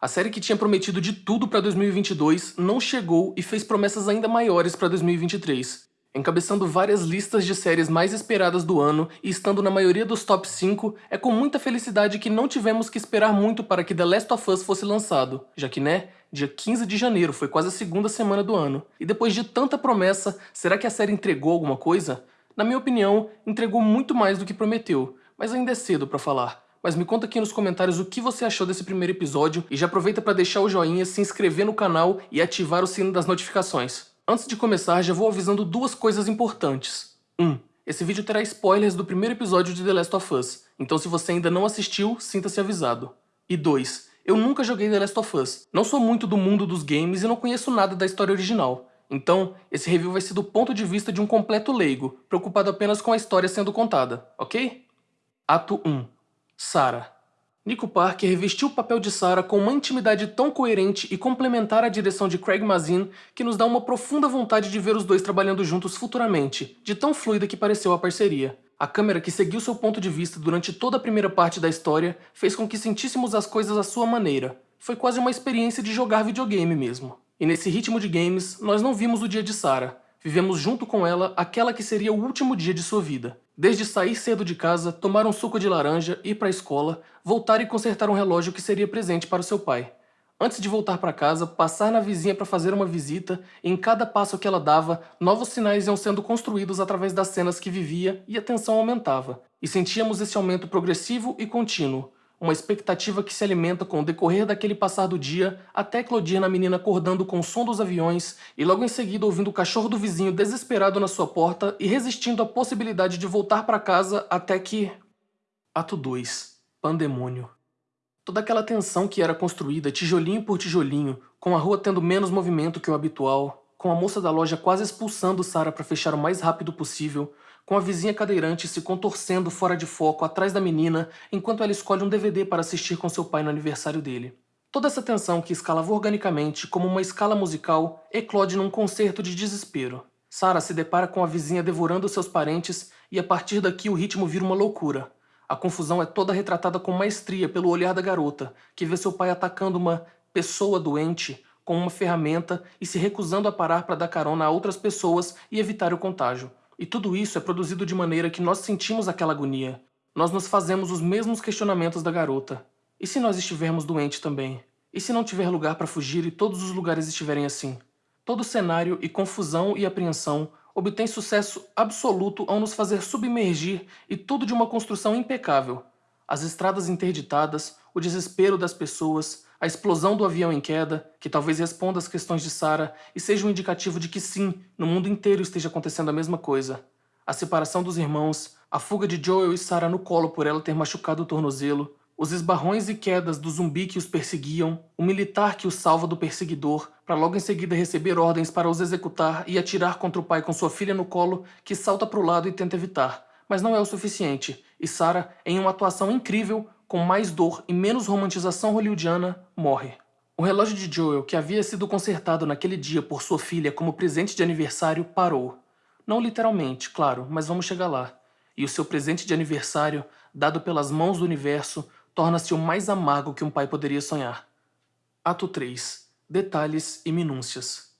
A série que tinha prometido de tudo para 2022 não chegou e fez promessas ainda maiores para 2023 encabeçando várias listas de séries mais esperadas do ano e estando na maioria dos top 5, é com muita felicidade que não tivemos que esperar muito para que The Last of Us fosse lançado, já que, né, dia 15 de janeiro foi quase a segunda semana do ano. E depois de tanta promessa, será que a série entregou alguma coisa? Na minha opinião, entregou muito mais do que prometeu, mas ainda é cedo para falar. Mas me conta aqui nos comentários o que você achou desse primeiro episódio e já aproveita para deixar o joinha, se inscrever no canal e ativar o sino das notificações. Antes de começar, já vou avisando duas coisas importantes. 1. Um, esse vídeo terá spoilers do primeiro episódio de The Last of Us, então se você ainda não assistiu, sinta-se avisado. E 2. Eu nunca joguei The Last of Us, não sou muito do mundo dos games e não conheço nada da história original. Então, esse review vai ser do ponto de vista de um completo leigo, preocupado apenas com a história sendo contada, ok? Ato 1. Sarah Nico Parker revestiu o papel de Sarah com uma intimidade tão coerente e complementar à direção de Craig Mazin que nos dá uma profunda vontade de ver os dois trabalhando juntos futuramente, de tão fluida que pareceu a parceria. A câmera que seguiu seu ponto de vista durante toda a primeira parte da história fez com que sentíssemos as coisas à sua maneira. Foi quase uma experiência de jogar videogame mesmo. E nesse ritmo de games, nós não vimos o dia de Sarah, Vivemos junto com ela aquela que seria o último dia de sua vida. Desde sair cedo de casa, tomar um suco de laranja, ir para a escola, voltar e consertar um relógio que seria presente para seu pai. Antes de voltar para casa, passar na vizinha para fazer uma visita, e em cada passo que ela dava, novos sinais iam sendo construídos através das cenas que vivia e a tensão aumentava. E sentíamos esse aumento progressivo e contínuo, uma expectativa que se alimenta com o decorrer daquele passar do dia até eclodir na menina acordando com o som dos aviões e logo em seguida ouvindo o cachorro do vizinho desesperado na sua porta e resistindo à possibilidade de voltar para casa até que... Ato 2. Pandemônio. Toda aquela tensão que era construída tijolinho por tijolinho, com a rua tendo menos movimento que o habitual, com a moça da loja quase expulsando Sara para fechar o mais rápido possível, com a vizinha cadeirante se contorcendo fora de foco atrás da menina enquanto ela escolhe um DVD para assistir com seu pai no aniversário dele. Toda essa tensão que escalava organicamente como uma escala musical eclode num concerto de desespero. Sarah se depara com a vizinha devorando seus parentes e a partir daqui o ritmo vira uma loucura. A confusão é toda retratada com maestria pelo olhar da garota, que vê seu pai atacando uma pessoa doente com uma ferramenta e se recusando a parar para dar carona a outras pessoas e evitar o contágio. E tudo isso é produzido de maneira que nós sentimos aquela agonia. Nós nos fazemos os mesmos questionamentos da garota. E se nós estivermos doentes também? E se não tiver lugar para fugir e todos os lugares estiverem assim? Todo cenário e confusão e apreensão obtém sucesso absoluto ao nos fazer submergir e tudo de uma construção impecável. As estradas interditadas, o desespero das pessoas, a explosão do avião em queda, que talvez responda às questões de Sarah e seja um indicativo de que sim, no mundo inteiro esteja acontecendo a mesma coisa. A separação dos irmãos, a fuga de Joel e Sarah no colo por ela ter machucado o tornozelo, os esbarrões e quedas do zumbi que os perseguiam, o militar que os salva do perseguidor, para logo em seguida receber ordens para os executar e atirar contra o pai com sua filha no colo, que salta para o lado e tenta evitar. Mas não é o suficiente, e Sarah, em uma atuação incrível, com mais dor e menos romantização hollywoodiana, morre. O relógio de Joel, que havia sido consertado naquele dia por sua filha como presente de aniversário, parou. Não literalmente, claro, mas vamos chegar lá. E o seu presente de aniversário, dado pelas mãos do universo, torna-se o mais amargo que um pai poderia sonhar. Ato 3. Detalhes e minúcias.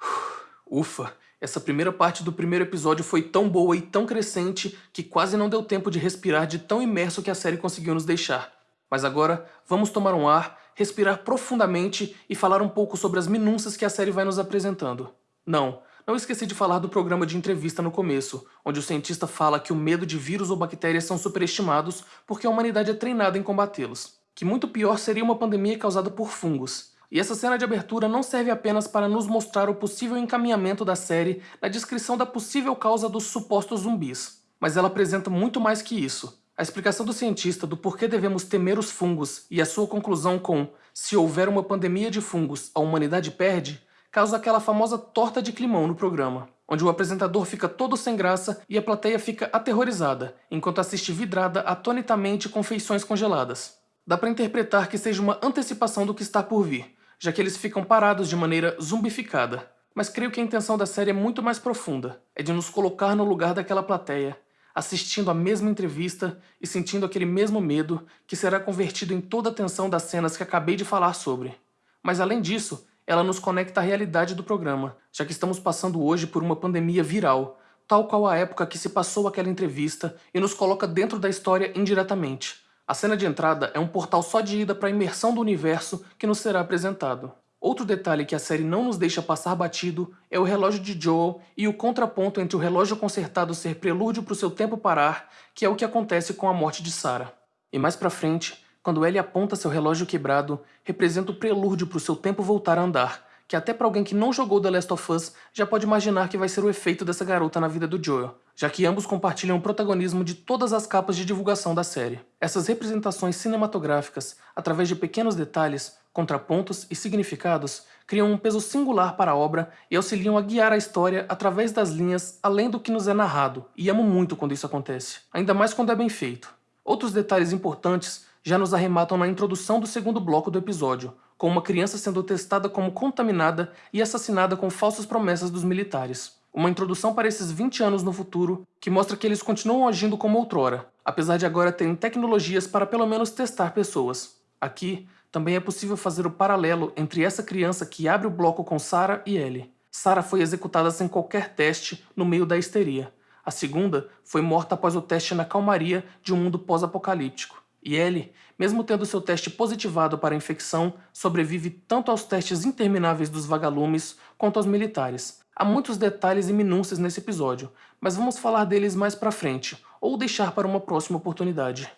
Ufa, essa primeira parte do primeiro episódio foi tão boa e tão crescente que quase não deu tempo de respirar de tão imerso que a série conseguiu nos deixar. Mas agora, vamos tomar um ar, respirar profundamente e falar um pouco sobre as minúcias que a série vai nos apresentando. Não, não esqueci de falar do programa de entrevista no começo, onde o cientista fala que o medo de vírus ou bactérias são superestimados porque a humanidade é treinada em combatê-los. Que muito pior seria uma pandemia causada por fungos, e essa cena de abertura não serve apenas para nos mostrar o possível encaminhamento da série na descrição da possível causa dos supostos zumbis, mas ela apresenta muito mais que isso. A explicação do cientista do porquê devemos temer os fungos e a sua conclusão com se houver uma pandemia de fungos, a humanidade perde, causa aquela famosa torta de climão no programa, onde o apresentador fica todo sem graça e a plateia fica aterrorizada, enquanto assiste vidrada atonitamente com feições congeladas. Dá para interpretar que seja uma antecipação do que está por vir, já que eles ficam parados de maneira zumbificada. Mas creio que a intenção da série é muito mais profunda. É de nos colocar no lugar daquela plateia. assistindo a mesma entrevista e sentindo aquele mesmo medo que será convertido em toda a tensão das cenas que acabei de falar sobre. Mas além disso, ela nos conecta à realidade do programa, já que estamos passando hoje por uma pandemia viral, tal qual a época que se passou aquela entrevista e nos coloca dentro da história indiretamente. A cena de entrada é um portal só de ida para a imersão do universo que nos será apresentado. Outro detalhe que a série não nos deixa passar batido é o relógio de Joel e o contraponto entre o relógio consertado ser prelúdio para o seu tempo parar, que é o que acontece com a morte de Sarah. E mais pra frente, quando Ellie aponta seu relógio quebrado, representa o prelúdio para o seu tempo voltar a andar, que até para alguém que não jogou The Last of Us já pode imaginar que vai ser o efeito dessa garota na vida do Joel, já que ambos compartilham o protagonismo de todas as capas de divulgação da série. Essas representações cinematográficas, através de pequenos detalhes, contrapontos e significados, criam um peso singular para a obra e auxiliam a guiar a história através das linhas além do que nos é narrado, e amo muito quando isso acontece, ainda mais quando é bem feito. Outros detalhes importantes já nos arrematam na introdução do segundo bloco do episódio, com uma criança sendo testada como contaminada e assassinada com falsas promessas dos militares. Uma introdução para esses 20 anos no futuro, que mostra que eles continuam agindo como outrora, apesar de agora terem tecnologias para pelo menos testar pessoas. Aqui, também é possível fazer o paralelo entre essa criança que abre o bloco com Sarah e Ellie. Sarah foi executada sem qualquer teste no meio da histeria. A segunda foi morta após o teste na calmaria de um mundo pós-apocalíptico. E ele, mesmo tendo seu teste positivado para a infecção, sobrevive tanto aos testes intermináveis dos vagalumes quanto aos militares. Há muitos detalhes e minúcias nesse episódio, mas vamos falar deles mais pra frente, ou deixar para uma próxima oportunidade.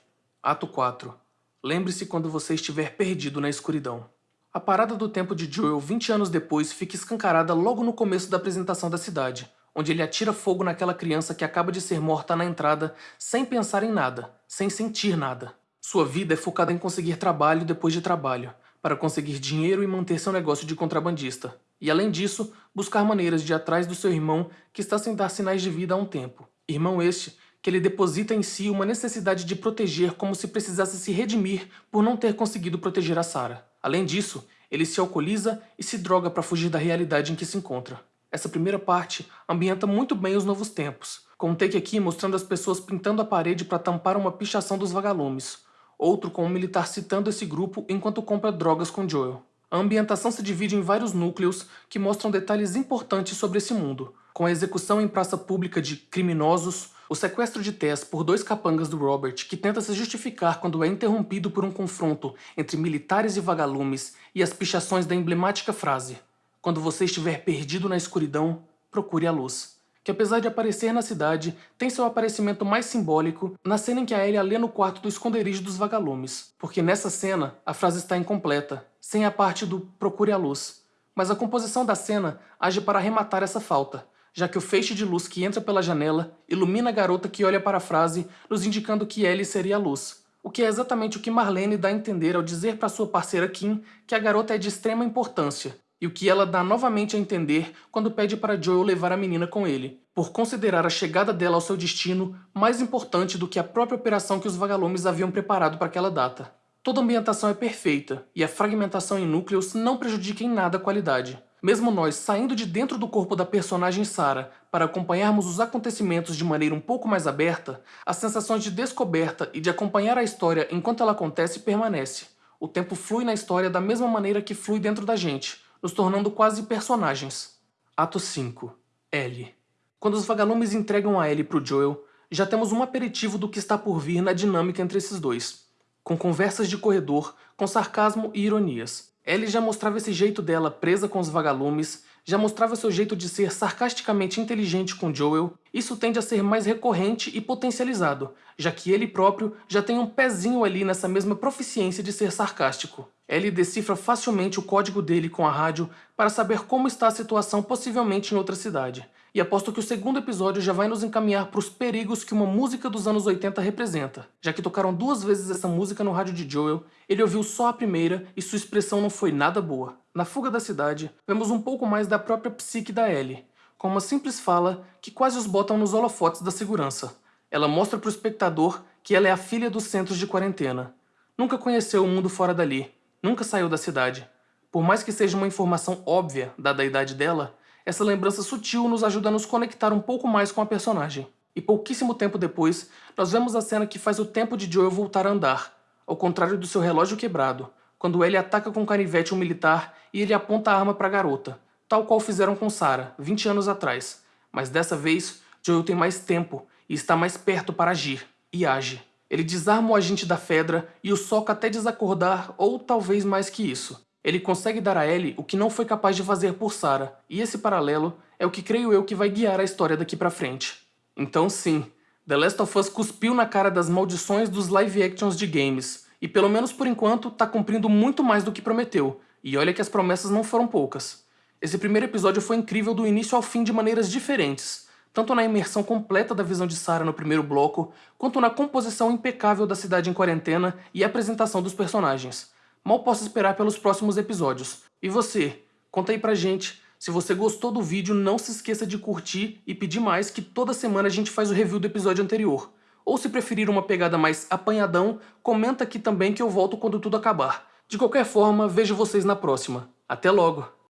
Ato 4. Lembre-se quando você estiver perdido na escuridão. A parada do tempo de Joel 20 anos depois fica escancarada logo no começo da apresentação da cidade, onde ele atira fogo naquela criança que acaba de ser morta na entrada sem pensar em nada, sem sentir nada. Sua vida é focada em conseguir trabalho depois de trabalho, para conseguir dinheiro e manter seu negócio de contrabandista. E além disso, buscar maneiras de ir atrás do seu irmão que está sem dar sinais de vida há um tempo. Irmão este que ele deposita em si uma necessidade de proteger como se precisasse se redimir por não ter conseguido proteger a Sarah. Além disso, ele se alcooliza e se droga para fugir da realidade em que se encontra. Essa primeira parte ambienta muito bem os novos tempos, com um take aqui mostrando as pessoas pintando a parede para tampar uma pichação dos vagalumes, outro com um militar citando esse grupo enquanto compra drogas com Joel. A ambientação se divide em vários núcleos que mostram detalhes importantes sobre esse mundo, com a execução em praça pública de criminosos, o sequestro de Tess por dois capangas do Robert, que tenta se justificar quando é interrompido por um confronto entre militares e vagalumes, e as pichações da emblemática frase Quando você estiver perdido na escuridão, procure a luz que apesar de aparecer na cidade, tem seu aparecimento mais simbólico na cena em que a Ellie lê no quarto do esconderijo dos vagalumes, porque nessa cena a frase está incompleta, sem a parte do procure a luz. Mas a composição da cena age para arrematar essa falta, já que o feixe de luz que entra pela janela ilumina a garota que olha para a frase, nos indicando que Ellie seria a luz, o que é exatamente o que Marlene dá a entender ao dizer para sua parceira Kim que a garota é de extrema importância, e o que ela dá novamente a entender quando pede para Joel levar a menina com ele, por considerar a chegada dela ao seu destino mais importante do que a própria operação que os vagalumes haviam preparado para aquela data. Toda a ambientação é perfeita, e a fragmentação em núcleos não prejudica em nada a qualidade. Mesmo nós saindo de dentro do corpo da personagem Sarah para acompanharmos os acontecimentos de maneira um pouco mais aberta, as sensações de descoberta e de acompanhar a história enquanto ela acontece permanece. O tempo flui na história da mesma maneira que flui dentro da gente, nos tornando quase personagens. Ato 5. Ellie. Quando os vagalumes entregam a Ellie pro Joel, já temos um aperitivo do que está por vir na dinâmica entre esses dois, com conversas de corredor, com sarcasmo e ironias. Ellie já mostrava esse jeito dela presa com os vagalumes, já mostrava seu jeito de ser sarcasticamente inteligente com Joel, isso tende a ser mais recorrente e potencializado, já que ele próprio já tem um pezinho ali nessa mesma proficiência de ser sarcástico. Ellie decifra facilmente o código dele com a rádio para saber como está a situação possivelmente em outra cidade. E aposto que o segundo episódio já vai nos encaminhar para os perigos que uma música dos anos 80 representa. Já que tocaram duas vezes essa música no rádio de Joel, ele ouviu só a primeira e sua expressão não foi nada boa. Na fuga da cidade, vemos um pouco mais da própria psique da Ellie, com uma simples fala que quase os botam nos holofotes da segurança. Ela mostra para o espectador que ela é a filha dos centros de quarentena. Nunca conheceu o mundo fora dali, nunca saiu da cidade. Por mais que seja uma informação óbvia, dada a idade dela, essa lembrança sutil nos ajuda a nos conectar um pouco mais com a personagem. E pouquíssimo tempo depois, nós vemos a cena que faz o tempo de Joel voltar a andar, ao contrário do seu relógio quebrado, quando Ellie ataca com canivete um militar e ele aponta a arma para a garota, tal qual fizeram com Sarah, 20 anos atrás. Mas dessa vez, Joel tem mais tempo e está mais perto para agir, e age. Ele desarma o agente da Fedra e o soca até desacordar, ou talvez mais que isso. Ele consegue dar a Ellie o que não foi capaz de fazer por Sarah, e esse paralelo é o que creio eu que vai guiar a história daqui pra frente. Então sim, The Last of Us cuspiu na cara das maldições dos live actions de games, e pelo menos por enquanto tá cumprindo muito mais do que prometeu, e olha que as promessas não foram poucas. Esse primeiro episódio foi incrível do início ao fim de maneiras diferentes, tanto na imersão completa da visão de Sarah no primeiro bloco, quanto na composição impecável da cidade em quarentena e apresentação dos personagens. Mal posso esperar pelos próximos episódios. E você? Conta aí pra gente. Se você gostou do vídeo, não se esqueça de curtir e pedir mais que toda semana a gente faz o review do episódio anterior. Ou se preferir uma pegada mais apanhadão, comenta aqui também que eu volto quando tudo acabar. De qualquer forma, vejo vocês na próxima. Até logo!